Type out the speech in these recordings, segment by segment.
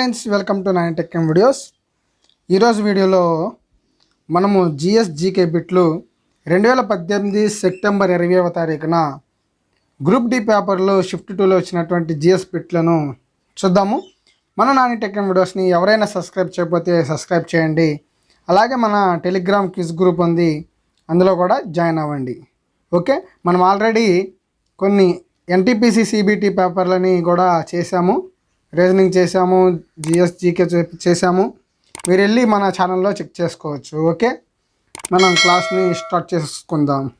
Friends welcome to nine tech videos. ఈరోజు వీడియోలో మనము జిఎస్ జీకే బిట్లు రెండు వేల పద్దెనిమిది సెప్టెంబర్ ఇరవైవ తారీఖున గ్రూప్ డి పేపర్లో షిఫ్ట్ టూలో వచ్చినటువంటి జిఎస్ బిట్లను చూద్దాము. మన నాని టెక్ వీడియోస్ని ఎవరైనా సబ్స్క్రైబ్ చేయకపోతే సబ్స్క్రైబ్ చేయండి. అలాగే మన టెలిగ్రామ్ క్విజ్ గ్రూప్ ఉంది అందులో కూడా జాయిన్ అవ్వండి. ఓకే? మనం ఆల్రెడీ కొన్ని ఎన్టీపీసీ సిబిటి పేపర్లని కూడా చేశాము. రీజనింగ్ చేశాము జిఎస్ జీకే చేశాము. మీరు వెళ్ళి మన ఛానల్లో చెక్ చేసుకోవచ్చు ఓకే? మనం క్లాస్ని స్టార్ట్ చేసుకుందాం.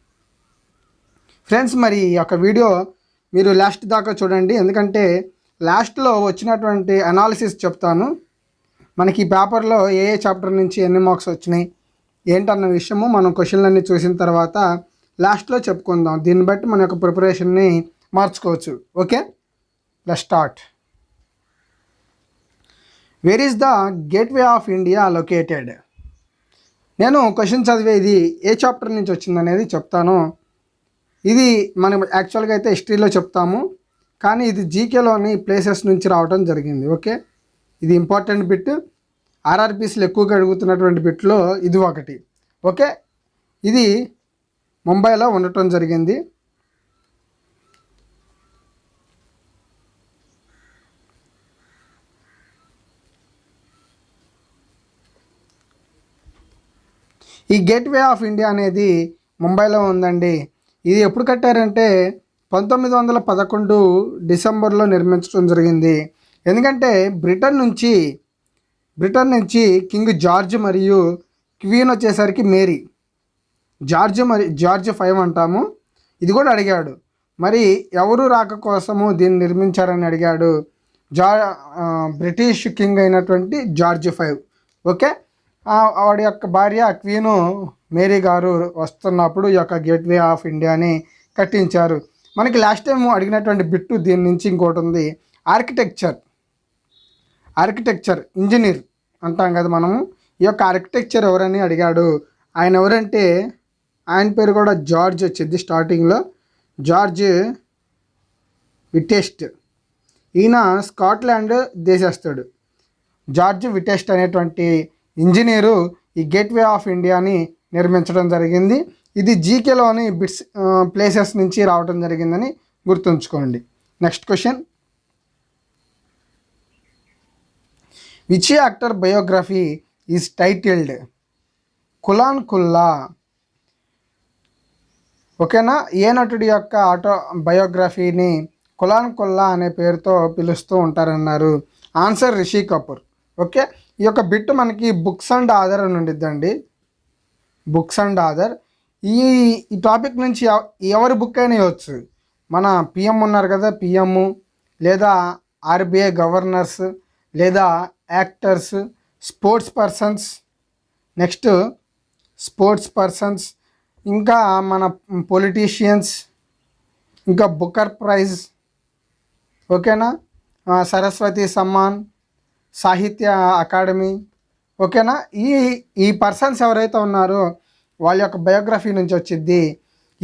ఫ్రెండ్స్ మరి ఈ యొక్క వీడియో మీరు లాస్ట్ దాకా చూడండి. ఎందుకంటే లాస్ట్లో వచ్చినటువంటి అనాలిసిస్ చెప్తాను. మనకి ఈ పేపర్లో ఏ ఏ చాప్టర్ నుంచి ఎన్ని మార్క్స్ వచ్చినాయి ఏంటన్న విషయము మనం క్వశ్చన్లన్నీ చూసిన తర్వాత లాస్ట్లో చెప్పుకుందాం. దీన్ని బట్టి మన యొక్క ప్రిపరేషన్ని మార్చుకోవచ్చు okay? Let start where is the gateway of India located నేను క్వశ్చన్ చదివేది ఏ చాప్టర్ నుంచి వచ్చింది అనేది చెప్తాను. ఇది మనం యాక్చువల్గా అయితే హిస్టరీలో చెప్తాము. కానీ ఇది జీకేలోని ప్లేసెస్ నుంచి రావడం జరిగింది. ఓకే ఇది ఇంపార్టెంట్ బిట్ ఆర్ఆర్పీసీలు ఎక్కువగా అడుగుతున్నటువంటి బిట్లో ఇది ఒకటి. ఓకే ఇది ముంబైలో ఉండటం జరిగింది. ఈ గేట్వే ఆఫ్ ఇండియా అనేది ముంబైలో ఉందండి. ఇది ఎప్పుడు కట్టారంటే పంతొమ్మిది వందల పదకొండు డిసెంబర్లో నిర్మించడం జరిగింది. ఎందుకంటే బ్రిటన్ నుంచి బ్రిటన్ నుంచి కింగ్ జార్జ్ మరియు క్వీన్ వచ్చేసరికి మేరీ. జార్జ్ మరి జార్జ్ ఫైవ్ అంటాము. ఇది కూడా అడిగాడు. మరి ఎవరు రాక కోసము దీన్ని నిర్మించారని అడిగాడు. జా బ్రిటిష్ కింగ్ అయినటువంటి జార్జ్ ఫైవ్. ఓకే? వాడి యొక్క భార్య క్వీను మేరీ గారు వస్తున్నప్పుడు ఈ యొక్క గేట్వే ఆఫ్ ఇండియాని కట్టించారు. మనకి లాస్ట్ టైం అడిగినటువంటి బిట్టు దీని నుంచి ఇంకోటి ఉంది. ఆర్కిటెక్చర్. ఆర్కిటెక్చర్ ఇంజనీర్ అంటాం కదా మనము. ఈ యొక్క ఆర్కిటెక్చర్ ఎవరని అడిగాడు. ఆయన ఎవరంటే ఆయన పేరు కూడా జార్జ్ వచ్చింది స్టార్టింగ్లో జార్జ్ విటెస్ట్. ఈయన స్కాట్లాండ్ దేశస్తుడు జార్జ్ విటెస్ట్ అనేటువంటి ఇంజనీరు ఈ గేట్వే ఆఫ్ ఇండియాని నిర్మించడం జరిగింది. ఇది జీకేలోని బిట్స్ ప్లేసెస్ నుంచి రావడం జరిగిందని గుర్తుంచుకోండి. Next question. Which actor biography is titled Khullam Khulla. ఓకేనా? ఏ నటుడి యొక్క ఆటో బయోగ్రఫీని కులాన్ కుల్లా అనే పేరుతో పిలుస్తూ ఉంటారన్నారు. ఆన్సర్ రిషి కపూర్. ఓకే? ఈ యొక్క బిట్ మనకి బుక్స్ అండ్ ఆధార్ అని ఉండిద్దండి. Books and authors. ఈ ఈ టాపిక్ నుంచి ఎవ- ఎవరి బుక్ అయినా ఇవ్వచ్చు. మన పిఎం ఉన్నారు కదా పిఎం. లేదా ఆర్బీఐ గవర్నర్స్. లేదా actors. Sports persons. Next sports persons. ఇంకా మన పొలిటీషియన్స్. ఇంకా బుకర్ ప్రైజ్. ఓకేనా? సరస్వతి సమ్మాన్. సాహిత్య అకాడమీ. ఓకేనా? ఈ ఈ పర్సన్స్ ఎవరైతే ఉన్నారో వాళ్ళ యొక్క బయోగ్రఫీ నుంచి వచ్చిద్ది.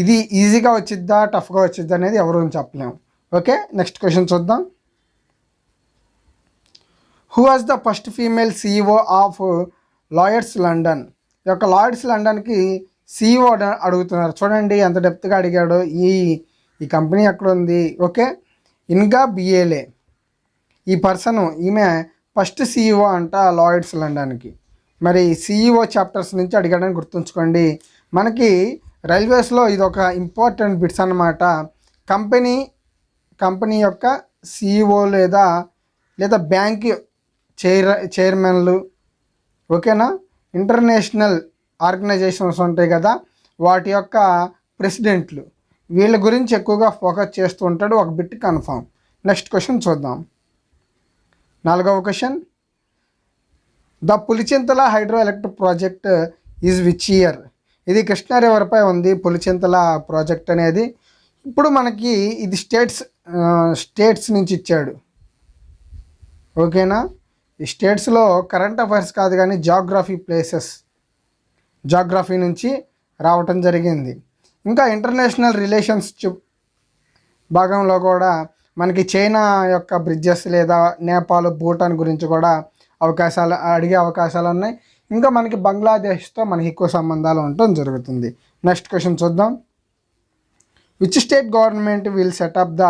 ఇది ఈజీగా వచ్చిద్దా టఫ్గా వచ్చిద్దా అనేది ఎవరు చెప్పలేము ఓకే? నెక్స్ట్ క్వశ్చన్ చూద్దాం. Who was the first female CEO of lawyers London ఈ యొక్క లాయర్స్ లండన్కి సీఈఓ అడుగుతున్నారు. చూడండి ఎంత డెప్త్గా అడిగాడు. ఈ ఈ కంపెనీ ఎక్కడ ఉంది ఓకే ఇన్గా బిఏలే ఈ పర్సన్ ఈమె ఫస్ట్ సిఇఓ అంట లాయిడ్స్ లండన్కి మరి సిఇఓ చాప్టర్స్ నుంచి అడిగాడని గుర్తుంచుకోండి. మనకి రైల్వేస్లో ఇది ఒక ఇంపార్టెంట్ బిట్స్ అన్నమాట. కంపెనీ కంపెనీ యొక్క సిఇఓ లేదా లేదా బ్యాంక్ చైర్ చైర్మన్లు ఓకేనా? ఇంటర్నేషనల్ ఆర్గనైజేషన్స్ ఉంటాయి కదా వాటి యొక్క ప్రెసిడెంట్లు వీళ్ళ గురించి ఎక్కువగా ఫోకస్ చేస్తూ ఉంటాడు. ఒక బిట్ కన్ఫామ్ నెక్స్ట్ క్వశ్చన్ చూద్దాం. నాలుగవ question. The Pulichintala hydro electric project is which year? ఇది కృష్ణా రివర్పై ఉంది పులిచింతల ప్రాజెక్ట్ అనేది. ఇప్పుడు మనకి ఇది స్టేట్స్ స్టేట్స్ నుంచి ఇచ్చాడు. ఓకేనా? ఈ స్టేట్స్లో కరెంట్ అఫైర్స్ కాదు కానీ జాగ్రఫీ ప్లేసెస్ జాగ్రఫీ నుంచి రావటం జరిగింది. ఇంకా ఇంటర్నేషనల్ రిలేషన్స్ భాగంలో కూడా మనకి చైనా యొక్క బ్రిడ్జెస్ లేదా నేపాల్ భూటాన్ గురించి కూడా అవకాశాలు అడిగే అవకాశాలు ఉన్నాయి. ఇంకా మనకి బంగ్లాదేశ్తో మనకి ఎక్కువ సంబంధాలు ఉండటం జరుగుతుంది. నెక్స్ట్ క్వశ్చన్ చూద్దాం. Which state government will set up the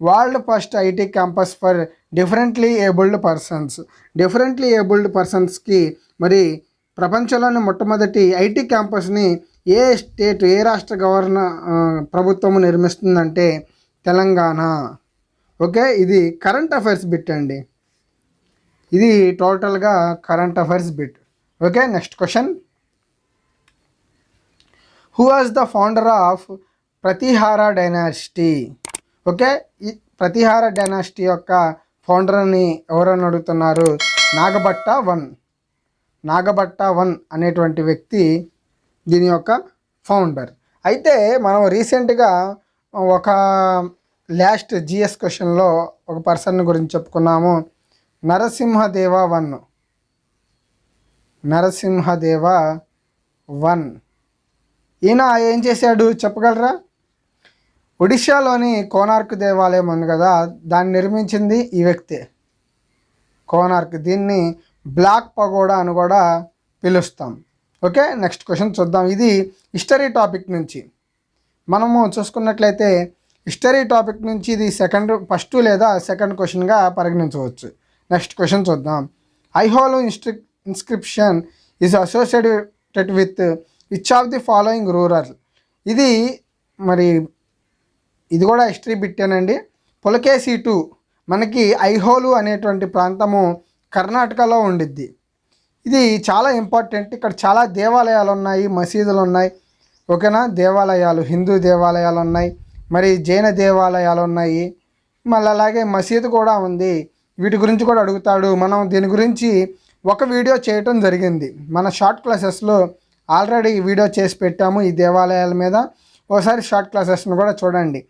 world first IT campus for differently abled persons differently abled పర్సన్స్కి మరి ప్రపంచంలోని మొట్టమొదటి ఐటీ క్యాంపస్ని ఏ స్టేట్ ఏ రాష్ట్ర గవర్న ప్రభుత్వము ప్రభుత్వం నిర్మిస్తుందంటే తెలంగాణ. ఓకే ఇది కరెంట్ అఫైర్స్ బిట్ అండి. ఇది టోటల్గా current affairs bit okay next question who was the founder of Pratihara dynasty okay ఈ ప్రతిహార డైనాసిటీ యొక్క ఫౌండర్ని ఎవరని అడుగుతున్నారు? నాగభట్ట వన్. నాగభట్ట వన్ అనేటువంటి వ్యక్తి దీని యొక్క ఫౌండర్ అయితే మనం రీసెంట్గా ఒక లాస్ట్ జిఎస్ క్వశ్చన్లో ఒక పర్సన్ గురించి చెప్పుకున్నాము. నరసింహదేవ వన్. నరసింహదేవ వన్. ఈయన ఏం చేశాడు? చెప్పగలరా? ఒడిశాలోని కోనార్క్ దేవాలయం ఉంది కదా దాన్ని నిర్మించింది ఈ వ్యక్తి. కోనార్క్ దీన్ని బ్లాక్ పగోడా అని కూడా పిలుస్తాం. ఓకే నెక్స్ట్ క్వశ్చన్ చూద్దాం. ఇది హిస్టరీ టాపిక్ నుంచి. మనము చూసుకున్నట్లయితే హిస్టరీ టాపిక్ నుంచి ఇది సెకండ్ ఫస్ట్ లేదా సెకండ్ క్వశ్చన్గా పరిగణించవచ్చు. నెక్స్ట్ క్వశ్చన్ చూద్దాం. Aihole ఇన్స్ట్రి inscription is associated with which of the following ruler ఇది మరి ఇది కూడా హిస్టరీ బిట్టేనండి పులకేసి టూ మనకి ఐహోలు అనేటువంటి ప్రాంతము కర్ణాటకలో ఉండిద్ది. ఇది చాలా ఇంపార్టెంట్ ఇక్కడ చాలా దేవాలయాలు ఉన్నాయి మసీదులు ఉన్నాయి ఓకేనా? దేవాలయాలు హిందూ దేవాలయాలు ఉన్నాయి మరి జైన దేవాలయాలు ఉన్నాయి. మళ్ళీ అలాగే మసీదు కూడా ఉంది. వీటి గురించి కూడా అడుగుతాడు. మనం దీని గురించి ఒక వీడియో చేయటం జరిగింది. మన షార్ట్ క్లాసెస్లో ఆల్రెడీ వీడియో చేసి పెట్టాము ఈ దేవాలయాల మీద. ఒకసారి షార్ట్ క్లాసెస్ను కూడా చూడండి.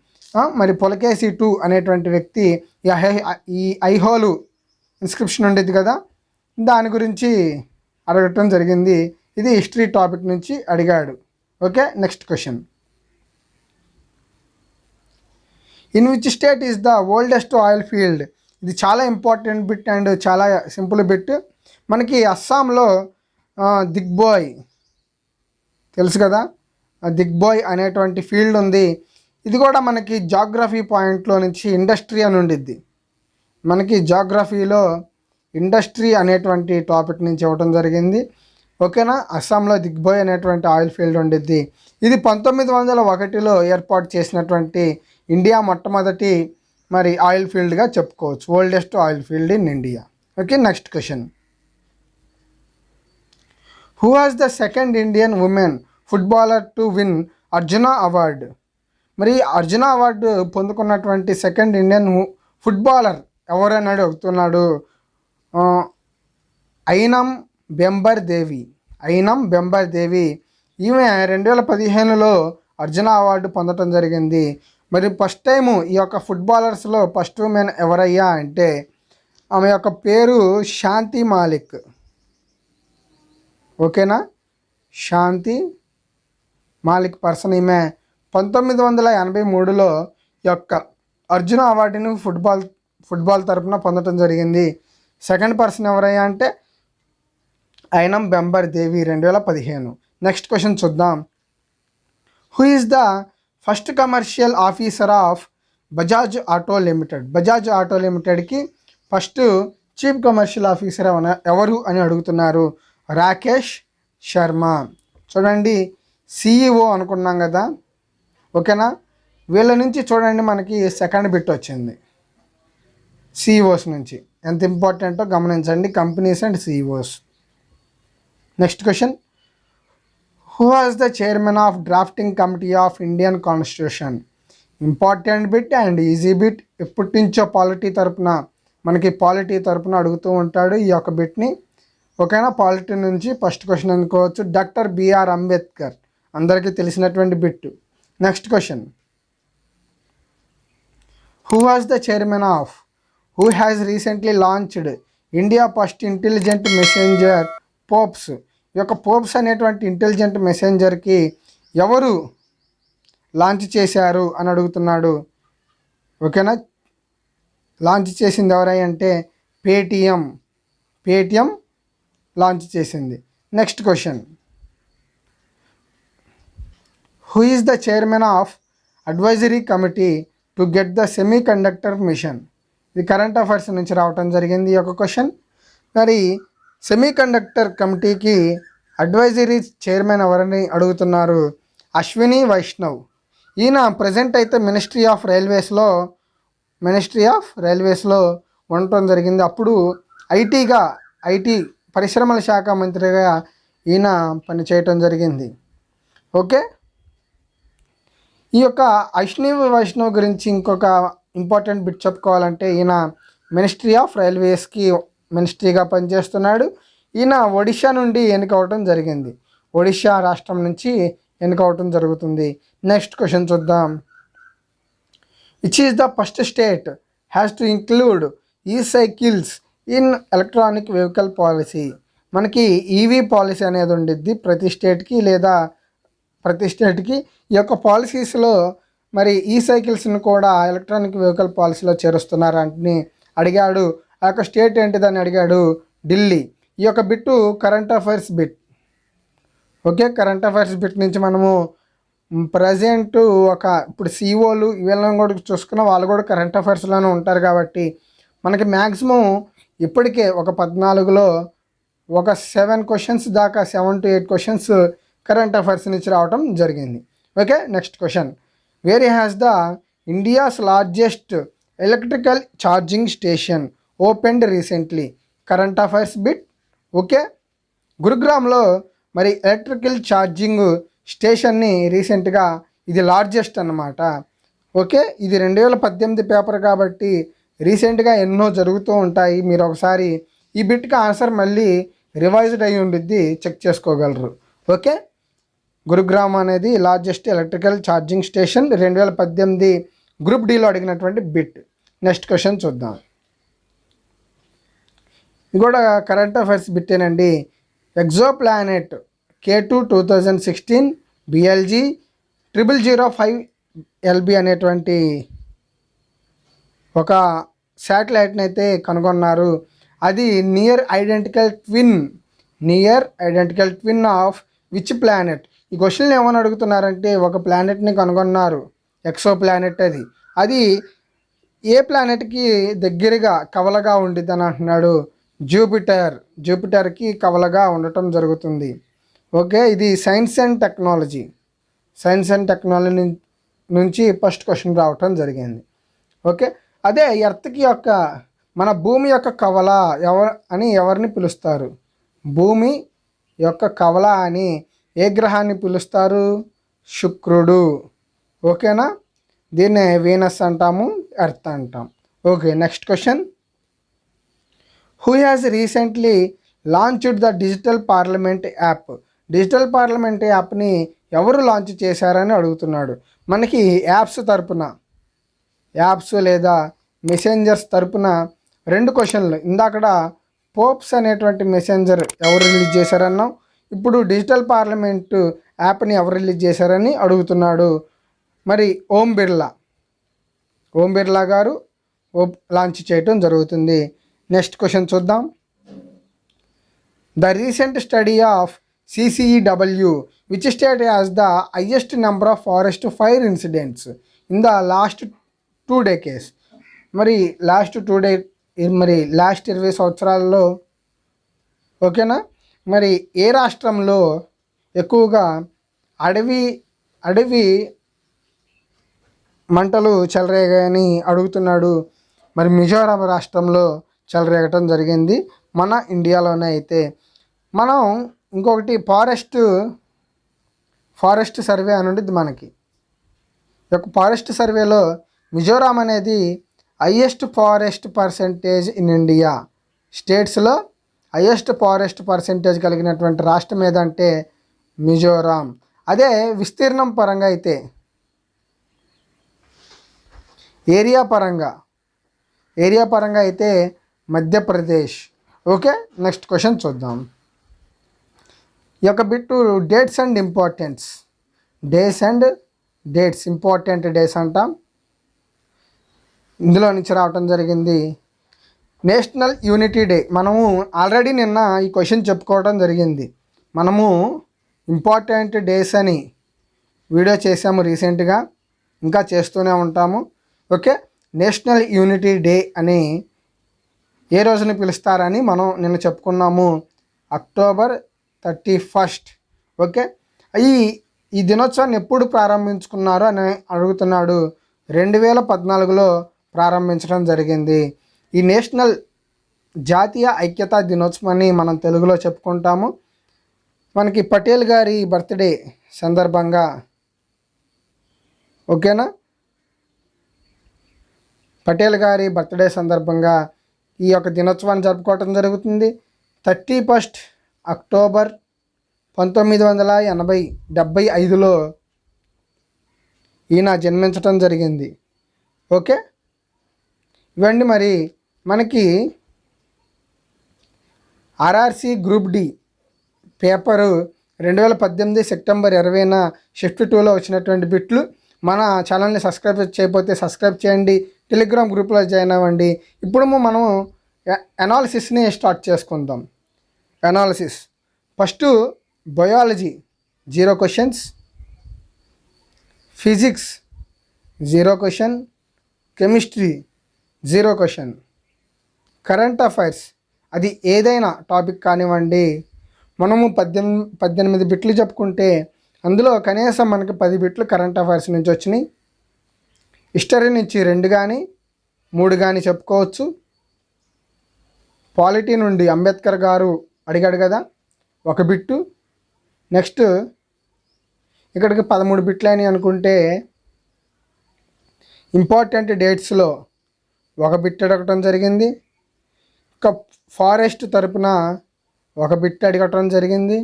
మరి పులకేసి టూ అనేటువంటి వ్యక్తి ఈ ఈ ఐహోలు ఇన్స్క్రిప్షన్ ఉండేది కదా? దాని గురించి అడగటం జరిగింది. ఇది హిస్టరీ టాపిక్ నుంచి అడిగాడు. Okay next question. In which state is the oldest oil field ఇది చాలా ఇంపార్టెంట్ బిట్ అండ్ చాలా సింపుల్ బిట్ మనకి అస్సాంలో దిగ్బోయ్. తెలుసు కదా? దిగ్బోయ్ అనేటువంటి ఫీల్డ్ ఉంది. ఇది కూడా మనకి జాగ్రఫీ పాయింట్లో నుంచి ఇండస్ట్రీ అని ఉండిద్ది. మనకి జాగ్రఫీలో ఇండస్ట్రీ అనేటువంటి టాపిక్ నుంచి ఇవ్వడం జరిగింది. ఓకేనా? అస్సాంలో దిగ్బోయ్ అనేటువంటి ఆయిల్ ఫీల్డ్ ఉండిద్ది. ఇది పంతొమ్మిది వందల ఒకటిలో ఏర్పాటు చేసినటువంటి ఇండియా మొట్టమొదటి మరి ఆయిల్ ఫీల్డ్గా చెప్పుకోవచ్చు. Oldest oil field in India. Okay next question. Who has the second Indian women footballer to win Arjuna award మరి అర్జున అవార్డు పొందుకున్నటువంటి సెకండ్ ఇండియన్ ఫుట్బాలర్ ఎవరని అడుగుతున్నాడు? అయినం ఐనం బెంబర్ దేవి ఐనం బెంబర్ దేవి ఈమె రెండు వేల పదిహేనులో అర్జున అవార్డు పొందడం జరిగింది. మరి ఫస్ట్ టైము ఈ యొక్క ఫుట్బాలర్స్లో ఫస్ట్ ఉమెన్ ఎవరయ్యా అంటే ఆమె యొక్క పేరు శాంతి మాలిక్. ఓకేనా? శాంతి మాలిక్ పర్సన్ ఈమె పంతొమ్మిది వందల ఎనభై మూడులో యొక్క అర్జున అవార్డును ఫుట్బాల్ ఫుట్బాల్ తరపున పొందడం జరిగింది. సెకండ్ పర్సన్ ఎవరయ్యా అంటే ఐనం బెంబర్ దేవి రెండు వేల పదిహేను. నెక్స్ట్ క్వశ్చన్ చూద్దాం. Who is the first commercial officer of Bajaj auto limited. Bajaj auto లిమిటెడ్కి ఫస్ట్ చీఫ్ కమర్షియల్ ఆఫీసర్ ఎవరు అని అడుగుతున్నారు? రాకేష్ శర్మ. చూడండి సిఇఓ అనుకున్నాం కదా. ఓకేనా? వీళ్ళ నుంచి చూడండి మనకి సెకండ్ బిట్ వచ్చింది. సిఇఓస్ నుంచి. ఎంత ఇంపార్టెంటో గమనించండి companies and CEOs next question. Who was the chairman of drafting committee of Indian constitution important bit and easy bit ఎప్పటి నుంచో పాలిటీ తరపున మనకి పాలిటీ తరపున అడుగుతూ ఉంటాడు ఈ యొక్క బిట్ని ఓకేనా? పాలిటీ నుంచి ఫస్ట్ క్వశ్చన్ అనుకోవచ్చు డాక్టర్ బిఆర్ అంబేద్కర్ అందరికీ తెలిసినటువంటి bit next question who was the chairman of who has recently launched India first intelligent messenger pops ఈ యొక్క పోప్స్ అనేటువంటి ఇంటెలిజెంట్ మెసెంజర్కి ఎవరు లాంచ్ చేశారు అని అడుగుతున్నాడు. ఓకేనా లాంచ్ చేసింది ఎవరై అంటే పేటిఎం పేటిఎం లాంచ్ చేసింది. Next question who is the chairman of advisory committee to get the semiconductor mission ఇది కరెంట్ అఫైర్స్ నుంచి రావటం జరిగింది ఈ యొక్క క్వశ్చన్ మరి సెమీ కండక్టర్ కమిటీకి అడ్వైజరీ చైర్మన్ ఎవరని అడుగుతున్నారు అశ్విని వైష్ణవ్. ఈయన ప్రజెంట్ అయితే మినిస్ట్రీ ఆఫ్ రైల్వేస్లో మినిస్ట్రీ ఆఫ్ రైల్వేస్లో ఉండటం జరిగింది. అప్పుడు ఐటీగా ఐటీ పరిశ్రమల శాఖ మంత్రిగా ఈయన పనిచేయటం జరిగింది. ఓకే? ఈ యొక్క అశ్విని వైష్ణవ్ గురించి ఇంకొక ఇంపార్టెంట్ బిట్ చెప్పుకోవాలంటే ఈయన మినిస్ట్రీ ఆఫ్ రైల్వేస్కి మినిస్ట్రీగా పనిచేస్తున్నాడు. ఈయన ఒడిషా నుండి ఎన్నికవటం జరిగింది. ఒడిషా రాష్ట్రం నుంచి ఎన్నికవటం జరుగుతుంది. నెక్స్ట్ క్వశ్చన్ చూద్దాం. Which is the first state has to include e cycles in electronic vehicle policy మనకి ఈవీ పాలసీ అనేది ఉండిద్ది ప్రతి స్టేట్కి లేదా ప్రతి స్టేట్కి ఈ యొక్క పాలసీస్లో మరి ఈ సైకిల్స్ని కూడా ఎలక్ట్రానిక్ వెహికల్ పాలసీలో చేరుస్తున్నారని అడిగాడు ఆ యొక్క స్టేట్ ఏంటిదని అడిగాడు? ఢిల్లీ. ఈ యొక్క bit current affairs bit. Okay current affairs bit నుంచి మనము ప్రజెంట్ ఒక ఇప్పుడు సీఓలు వీళ్ళని కూడా చూసుకున్న వాళ్ళు కూడా కరెంట్ అఫైర్స్లోనే ఉంటారు కాబట్టి మనకి మ్యాక్సిమం ఇప్పటికే ఒక పద్నాలుగులో ఒక సెవెన్ క్వశ్చన్స్ దాకా seven to eight questions current affairs నుంచి రావటం జరిగింది. Okay next question. Where has the India's largest electrical charging station opened recently. Current affairs bit. Okay. గురుగ్రామ్లో మరి ఎలక్ట్రికల్ ఛార్జింగ్ స్టేషన్ని రీసెంట్గా ఇది లార్జెస్ట్ అన్నమాట. ఓకే. ఇది రెండు వేల పద్దెనిమిది పేపర్ కాబట్టి రీసెంట్గా ఎన్నో జరుగుతూ ఉంటాయి. మీరు ఒకసారి ఈ బిట్కి ఆన్సర్ మళ్ళీ రివైజ్డ్ అయి ఉండిద్ది. చెక్ చేసుకోగలరు. ఓకే. గురుగ్రామ్ అనేది లార్జెస్ట్ ఎలక్ట్రికల్ ఛార్జింగ్ స్టేషన్. రెండు వేల పద్దెనిమిది గ్రూప్ డీలో అడిగినటువంటి బిట్. నెక్స్ట్ క్వశ్చన్ చూద్దాం. ఇది కూడా current affairs బిట్టేనండి exoplanet K two two thousand sixteen BLG triple zero five L B అనేటువంటి ఒక శాటిలైట్ని అయితే కనుగొన్నారు. అది near identical twin near identical twin of which planet? ఈ క్వశ్చన్ ఏమని అడుగుతున్నారంటే ఒక ప్లానెట్ని కనుగొన్నారు. ఎక్సో ప్లానెట్ అది. అది ఏ ప్లానెట్కి దగ్గరగా కవలగా ఉండిద్దని అంటున్నాడు. జూపిటర్ జూపిటర్కి కవలగా ఉండటం జరుగుతుంది. ఓకే ఇది science and technology. Science and technology నుంచి ఫస్ట్ క్వశ్చన్ రావటం జరిగింది. ఓకే అదే ఎర్త్కి యొక్క మన భూమి యొక్క కవల ఎవరు అని ఎవరిని పిలుస్తారు? భూమి యొక్క కవల అని ఏ గ్రహాన్ని పిలుస్తారు? శుక్రుడు. ఓకేనా? దీన్నే వీనస్ అంటాము ఎర్త్ అంటాం. Okay next question. Who has recently launched the digital parliament app digital parliament యాప్ని ఎవరు లాంచ్ చేశారని అడుగుతున్నాడు. మనకి యాప్స్ తరపున యాప్స్ లేదా మెసెంజర్స్ తరపున రెండు క్వశ్చన్లు ఇందాకడ పోప్స్ అనేటువంటి మెసెంజర్ ఎవరు రిలీజ్ చేశారన్నాం. ఇప్పుడు డిజిటల్ పార్లమెంట్ యాప్ని ఎవరు రిలీజ్ చేశారని అడుగుతున్నాడు. మరి ఓం బిర్లా. ఓం బిర్లా గారు ఓ- లాంచ్ చేయటం జరుగుతుంది. నెక్స్ట్ క్వశ్చన్ చూద్దాం. The recent study of CCEW which state has the highest number of forest fire incidents in the last two decades మరి లాస్ట్ టూ డే మరి లాస్ట్ ఇరవై సంవత్సరాల్లో ఓకేనా మరి ఏ రాష్ట్రంలో ఎక్కువగా అడవి అడవి మంటలు చెలరేగాయని అడుగుతున్నాడు. మరి మిజోరాం రాష్ట్రంలో చెలరేగటం జరిగింది మన ఇండియాలోనే అయితే. మనం ఇంకొకటి ఫారెస్ట్ ఫారెస్ట్ సర్వే అని ఉండేది మనకి. ఈ యొక్క ఫారెస్ట్ సర్వేలో మిజోరాం అనేది highest forest percentage in India. స్టేట్స్లో హయ్యెస్ట్ ఫారెస్ట్ పర్సెంటేజ్ కలిగినటువంటి రాష్ట్రం ఏదంటే మిజోరాం. అదే విస్తీర్ణం పరంగా అయితే. ఏరియా పరంగా. ఏరియా పరంగా అయితే మధ్యప్రదేశ్. ఓకే నెక్స్ట్ క్వశ్చన్ చూద్దాం. ఈ యొక్క bit dates and importance. Days and dates important days అంటాం. ఇందులో నుంచి రావటం జరిగింది. National unity day. మనము ఆల్రెడీ నిన్న ఈ క్వశ్చన్ చెప్పుకోవడం జరిగింది. మనము ఇంపార్టెంట్ డేస్ అని వీడియో చేసాము రీసెంట్గా. ఇంకా చేస్తూనే ఉంటాము. ఓకే నేషనల్ యూనిటీ డే అని ఏ రోజున పిలుస్తారని మనం నిన్న చెప్పుకున్నాము. October thirty first. ఓకే? ఈ ఈ దినోత్సవాన్ని ఎప్పుడు ప్రారంభించుకున్నారు అని అడుగుతున్నాడు. రెండు వేల పద్నాలుగులో ప్రారంభించడం జరిగింది. ఈ నేషనల్ జాతీయ ఐక్యతా దినోత్సవాన్ని మనం తెలుగులో చెప్పుకుంటాము. మనకి పటేల్ గారి బర్త్డే సందర్భంగా. ఓకేనా? పటేల్ గారి బర్త్డే సందర్భంగా ఈ యొక్క దినోత్సవాన్ని జరుపుకోవటం జరుగుతుంది. థర్టీ ఫస్ట్ అక్టోబర్ పంతొమ్మిది వందల ఎనభై డెబ్భై ఐదులో ఈయన జన్మించటం జరిగింది. ఓకే? ఇవండి మరి మనకి ఆర్ఆర్సి గ్రూప్ డి పేపరు రెండు వేల పద్దెనిమిది సెప్టెంబర్ ఇరవైన షిఫ్ట్ టూలో వచ్చినటువంటి బిట్లు. మన ఛానల్ని సబ్స్క్రైబ్ చేయకపోతే సబ్స్క్రైబ్ చేయండి. టెలిగ్రామ్ గ్రూప్లో జాయిన్ అవ్వండి. ఇప్పుడు మనం అనాలిసిస్ని స్టార్ట్ చేసుకుందాం. Analysis first biology. Zero questions. Physics. Zero question. Chemistry. Zero question. Current affairs. అది ఏదైనా టాపిక్ కానివ్వండి. మనము పద్దెనిమిది పద్దెనిమిది బిట్లు చెప్పుకుంటే అందులో కనీసం మనకి పది బిట్లు కరెంట్ అఫైర్స్ నుంచి వచ్చినాయి. హిస్టరీ నుంచి రెండు కానీ మూడు కానీ చెప్పుకోవచ్చు. పాలిటీ నుండి అంబేద్కర్ గారు అడిగాడు కదా ఒక బిట్టు. నెక్స్ట్ ఇక్కడికి పదమూడు బిట్లు అని అనుకుంటే ఇంపార్టెంట్ డేట్స్లో ఒక బిట్ అడగటం జరిగింది. ఇంకా ఫారెస్ట్ తరపున ఒక బిట్ అడగటం జరిగింది.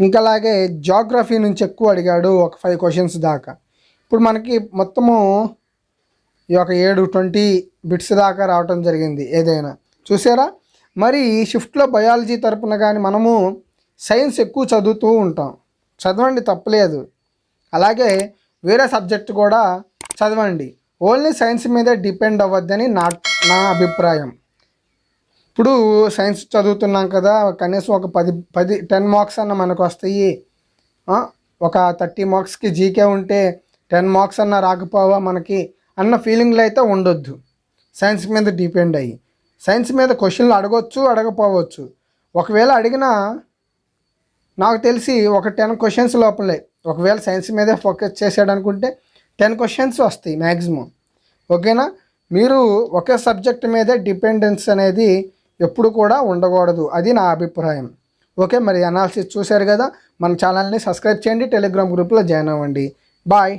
ఇంకా అలాగే జాగ్రఫీ నుంచి ఎక్కువ అడిగాడు ఒక ఫైవ్ క్వశ్చన్స్ దాకా. ఇప్పుడు మనకి మొత్తము ఈ యొక్క ఏడు ట్వంటీ బిట్స్ దాకా రావటం జరిగింది ఏదైనా. చూసారా? మరి షిఫ్ట్లో బయాలజీ తరపున కానీ మనము సైన్స్ ఎక్కువ చదువుతూ ఉంటాం. చదవండి తప్పలేదు. అలాగే వేరే సబ్జెక్ట్ కూడా చదవండి. ఓన్లీ సైన్స్ మీదే డిపెండ్ అవ్వద్దని నా నా అభిప్రాయం. ఇప్పుడు సైన్స్ చదువుతున్నాం కదా కనీసం ఒక పది పది టెన్ మార్క్స్ అన్న మనకు వస్తాయి. ఒక థర్టీ మార్క్స్కి జీకే ఉంటే టెన్ మార్క్స్ అన్న రాకపోవా మనకి అన్న ఫీలింగ్లు అయితే ఉండొద్దు. సైన్స్ మీద డిపెండ్ అయ్యి. సైన్స్ మీద క్వశ్చన్లు అడగొచ్చు అడగపోవచ్చు ఒకవేళ అడిగినా నాకు తెలిసి ఒక టెన్ క్వశ్చన్స్ లోపలే. ఒకవేళ సైన్స్ మీదే ఫోకస్ చేసాడు అనుకుంటే టెన్ క్వశ్చన్స్ వస్తాయి మ్యాక్సిమం ఓకేనా? మీరు ఒకే సబ్జెక్ట్ మీదే డిపెండెన్స్ అనేది ఎప్పుడు కూడా ఉండకూడదు. అది నా అభిప్రాయం. ఓకే మరి అనాలిసిస్ చూశారు కదా? మన ఛానల్ని సబ్స్క్రైబ్ చేయండి. టెలిగ్రామ్ గ్రూప్లో జాయిన్ అవ్వండి. బాయ్